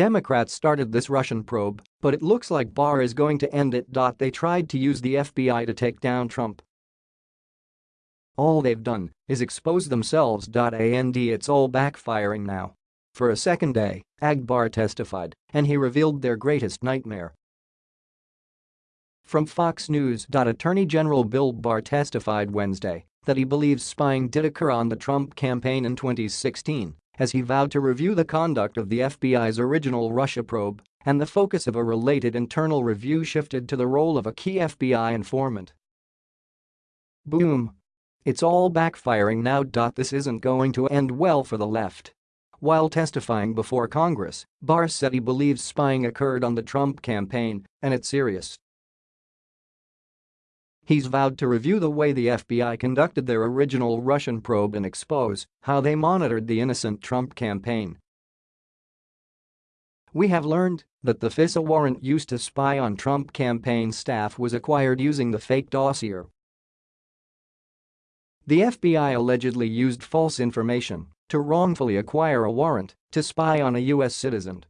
Democrats started this Russian probe, but it looks like Barr is going to end it. They tried to use the FBI to take down Trump. All they've done is expose themselves. And it's all backfiring now. For a second day, Ag Barr testified, and he revealed their greatest nightmare. From Fox News. Attorney General Bill Barr testified Wednesday that he believes spying did occur on the Trump campaign in 2016 as he vowed to review the conduct of the FBI's original Russia probe and the focus of a related internal review shifted to the role of a key FBI informant. Boom. It's all backfiring now. This isn't going to end well for the left. While testifying before Congress, Barr said he believes spying occurred on the Trump campaign and it's serious. He's vowed to review the way the FBI conducted their original Russian probe and expose how they monitored the innocent Trump campaign. We have learned that the FISA warrant used to spy on Trump campaign staff was acquired using the fake dossier. The FBI allegedly used false information to wrongfully acquire a warrant to spy on a U.S. citizen.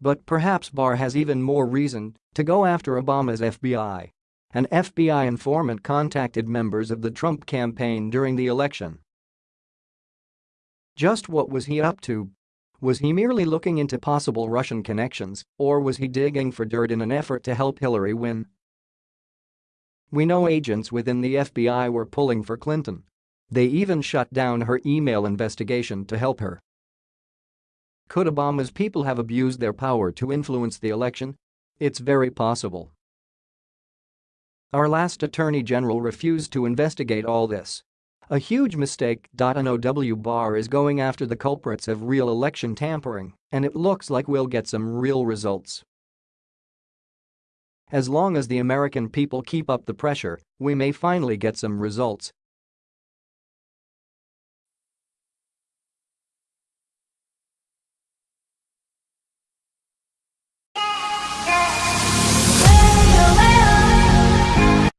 But perhaps Barr has even more reason to go after Obama's FBI. An FBI informant contacted members of the Trump campaign during the election. Just what was he up to? Was he merely looking into possible Russian connections, or was he digging for dirt in an effort to help Hillary win? We know agents within the FBI were pulling for Clinton. They even shut down her email investigation to help her. Could Obama's people have abused their power to influence the election? It's very possible. Our last attorney general refused to investigate all this. A huge mistake. NOW Barr is going after the culprits of real election tampering, and it looks like we'll get some real results. As long as the American people keep up the pressure, we may finally get some results,